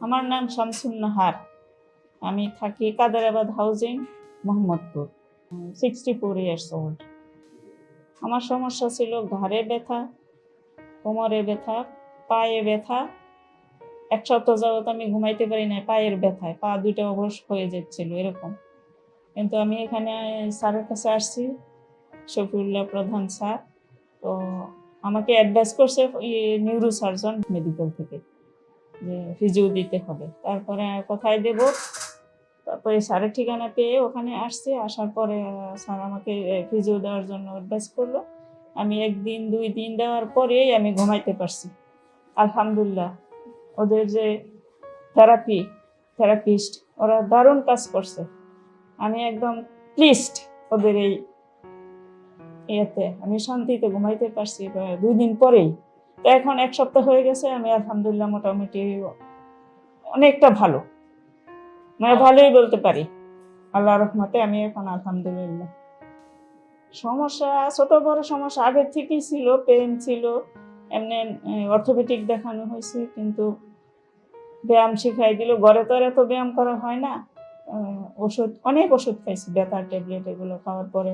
আমার নাম শামসুন নাহার। আমি থাকি Kadarabad housing, Mohammadpur. Sixty four years old আমার সমস্যা ছিল ঘাড়ে ব্যথা, কোমরে ব্যথা, পায়ে ব্যথা। এক সপ্তাহ যাবত আমি ঘুমাইতে পারি না পায়ের ব্যথায়। পা দুইটা অবশ হয়ে যাচ্ছিল, এরকম। কিন্তু আমি এখানে স্যারের কাছে আসছি, শফিউল্লাহ প্রধান স্যার। তো আমাকে অ্যাডভাইস করছে নিউরো সার্জন মেডিকেল থেকে। যে ফিজিও দিতে হবে। তারপরে কোথায় দেব? তারপরে স্যারের ঠিকানা পেয়ে ওখানে আসছে। আসার পরে স্যার আমাকে ফিজিও দেওয়ার জন্য অ্যাডভাইস করল। আমি একদিন, দুই দিন দেওয়ার পরেই আমি ঘুমাইতে পারছি। আলহামদুলিল্লাহ। ওদের যে থেরাপি থেরাপিস্ট ওরা দারুণ কাজ করছে। আমি একদম প্লিস্ট ওদের এই ইয়েতে। আমি শান্তিতে ঘুমাইতে পারছি দুই দিন পরেই। তো এখন এক সপ্তাহ হয়ে গেছে, আমি আলহামদুলিল্লাহ মোটামুটি অনেকটা ভালো। মানে ভালোই বলতে পারি। আল্লাহ রহমতে আমি এখন আলহামদুলিল্লাহ। সমস্যা, ছোট বড় সমস্যা আগের থেকেই ছিল পেন ছিল। এমনি অর্থোপেটিক দেখানো হয়েছে, কিন্তু ব্যায়াম শিখাই দিল। ঘরে তো আর এত ব্যায়াম করা হয় না। ওষুধ, অনেক ওষুধ খাইছি, ব্যথার ট্যাবলেট এগুলো খাওয়ার পরে।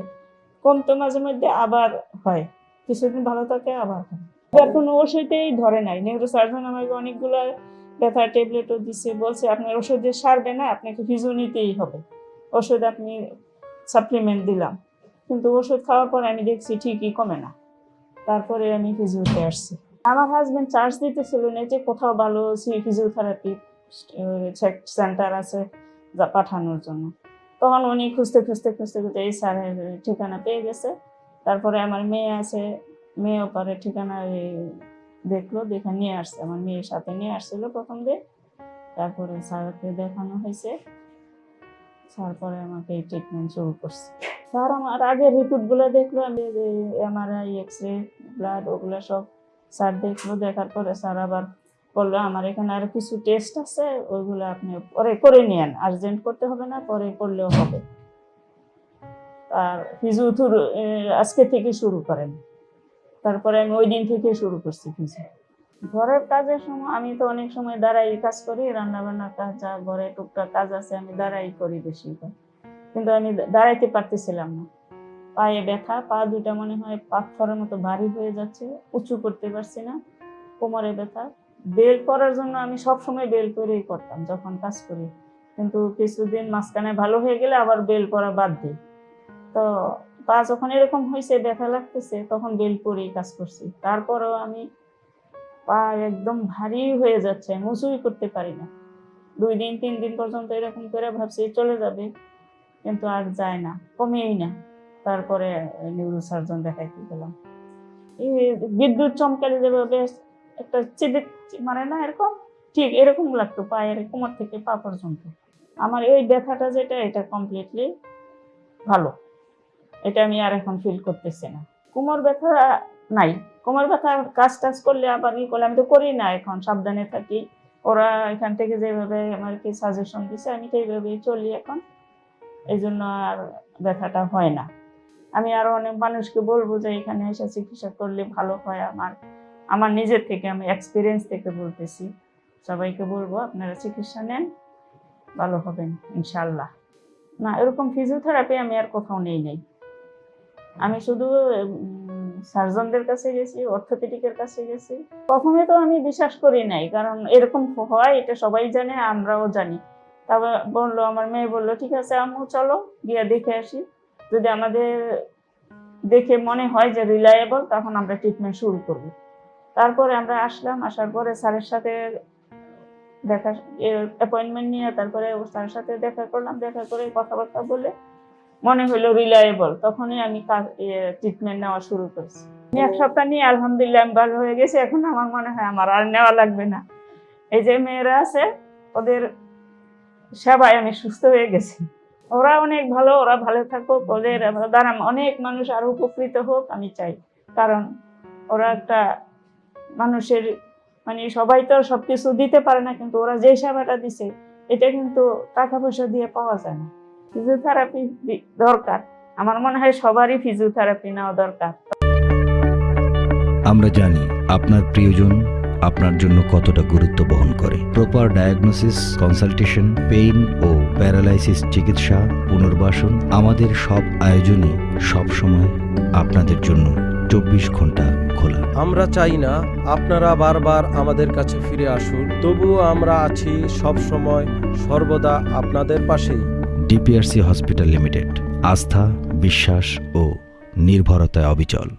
কমতো মাঝে মধ্যে আবার হয়। কিছুদিন ভালো থাকে, আবার হয়। এবার কোনো ওষুধেই ধরে নাই। নেহরু সার্জন আমাকে অনেকগুলো ব্যথার ট্যাবলেটও দিচ্ছে বলছে আপনার ওষুধে সারবে না, আপনাকে ফিজু নিতেই হবে। ওষুধ আপনি সাপ্লিমেন্ট দিলাম। কিন্তু ওষুধ খাওয়ার পরে আমি দেখছি ঠিকই কমে না। তারপরে আমি ফিজিওতে আসছি। আমার হাজবেন্ড চার্জ দিতেছিল না যে কোথাও ভালো ফিজিওথেরাপি সেন্টার আছে যা পাঠানোর জন্য। তখন উনি খুঁজতে খুঁজতে খুঁজতে খুঁজতে এই স্যারের ঠিকানা পেয়ে গেছে। তারপরে আমার মেয়ে আছে মেয়েও পরে ঠিকানা দেখল, দেখে নিয়ে আসছে। আমার মেয়ের সাথে নিয়ে আসছিল প্রথম দিন। তারপরে স্যারকে দেখানো হয়েছে। তারপরে আমাকে এই ট্রিটমেন্ট শুরু করছে। স্যার আমার আগের রিপোর্টগুলো দেখল, আমি যে এমআরআই এক্স রে ব্লাড ওগুলো সব স্যার দেখল। দেখার পরে স্যার আবার বলল, আমার এখানে আর কিছু টেস্ট আছে, ওইগুলো আপনি পরে করে নিয়েন। আর্জেন্ট করতে হবে না, পরে করলেও হবে। আর ফিজিওথুর আজকে থেকে শুরু করেন। তারপরে আমি ওই দিন থেকে শুরু করছি কিছু। ঘরের কাজের সময় আমি তো অনেক সময় দাঁড়াই কাজ করি রান্না বান্নার কাজ যা ঘরে টুকটাক কাজ আছে, আমি দাঁড়াই করি বেশি কিন্তু আমি দাঁড়াইতে পারতেছিলাম না। পায়ে ব্যথা, পা দুটা মনে হয় পাথরের মতো ভারী হয়ে যাচ্ছে, উঁচু করতে পারছি না, কোমরে ব্যথা। বেল করার জন্য আমি সব সময় বেল করেই করতাম যখন কাজ করি। কিন্তু কিছুদিন মাঝখানে ভালো হয়ে গেলে আবার বেল করা বাদ দিই। তো পা যখন এরকম হয়েছে ব্যথা লাগতেছে, তখন বেল করেই কাজ করছি। তারপরও আমি পা একদম ভারী হয়ে যাচ্ছে উঁচুই করতে পারি না। দুই দিন, তিন দিন পর্যন্ত এরকম করে ভাবছি চলে যাবে। কিন্তু আর যায় না, কমেই না। তারপরে নিউরো সার্জন দেখাইতে গেলাম এই বিদ্যুৎ চমকালে যেভাবে একটা চিবিক মানে না এরকম, ঠিক এরকম লাগতো পায়ের কোমর থেকে পা পর্যন্ত। আমার এই ব্যথাটা যেটা, এটা কমপ্লিটলি ভালো। এটা আমি আর এখন ফিল করতেছি না। কোমর ব্যথা নাই। কোমর ব্যথা কাজ টাজ করলে আবার ই করলে আমি তো করি না এখন, সাবধানে থাকি। ওরা এখান থেকে যেভাবে আমাকে সাজেশন দিছে, আমি সেইভাবেই চলি এখন। এই জন্য আর ব্যথাটা হয় না। আমি আরও অনেক মানুষকে বলব যে, এখানে এসে চিকিৎসা করলে ভালো হয় আমার। আমার নিজের থেকে, আমি এক্সপিরিয়েন্স থেকে বলতেছি। সবাইকে বলব, আপনারা চিকিৎসা নেন, ভালো হবেন ইনশাল্লাহ না, এরকম ফিজিওথেরাপি আমি আর কোথাও নেই নেই। আমি শুধু সার্জনদের কাছে গেছি, অর্থোপেডিকের কাছে গেছি। প্রথমে তো আমি বিশ্বাস করি নাই, কারণ এরকম হয়, এটা সবাই জানে, আমরাও জানি। তারপর বলল, আমার মেয়ে বলল, ঠিক আছে আম্মু, চলো, গিয়ে দেখে আসি। যদি আমাদের দেখে মনে হয় যে রিলায়েবল তখন আমরা ট্রিটমেন্ট শুরু করব। তারপরে আমরা আসলাম, আসার পরে স্যারের সাথে দেখা অ্যাপয়েন্টমেন্ট নিয়ে তারপরে স্যারের সাথে দেখা করলাম, দেখা করে কথাবার্তা বলে মনে হলো রিলায়েবল তখনই আমি ট্রিটমেন্ট নেওয়া শুরু করেছি। এক সপ্তাহ নিয়ে আলহামদুলিল্লাহ আমি ভালো হয়ে গেছি, এখন আমার মনে হয় আমার আর নেওয়া লাগবে না। এই যে মেয়েরা আছে, ওদের সেবায় আমি সুস্থ হয়ে গেছি। ওরা অনেক ভালো, ওরা ভালো থাকুক, ওদের দ্বারা অনেক মানুষ আরও উপকৃত হোক, আমি চাই। কারণ ওরা একটা মানুষের মানে সবাই তো সব কিছু দিতে পারে না, কিন্তু ওরা যে সেবাটা দিছে, এটা কিন্তু টাকা পয়সা দিয়ে পাওয়া যায় না। ফিজিওথেরাপি দরকার। আমার মনে হয় সবারই ফিজিওথেরাপি নেওয়া দরকার। আমরা জানি আপনার প্রিয়জন আপনার জন্য কতটা গুরুত্ব বহন করে। প্রপার ডায়াগনোসিস কনসালটেশন পেইন ও প্যারালাইসিস চিকিৎসা পুনর্বাসন আমাদের সব আয়োজনই সবসময় আপনাদের জন্য চব্বিশ ঘণ্টা খোলা। আমরা চাই না আপনারা বারবার আমাদের কাছে ফিরে আসুন তবুও আমরা আছি সব সময় সর্বদা আপনাদের পাশেই। ডিপিআরসি হসপিটাল লিমিটেড আস্থা বিশ্বাস ও নির্ভরতায় অবিচল।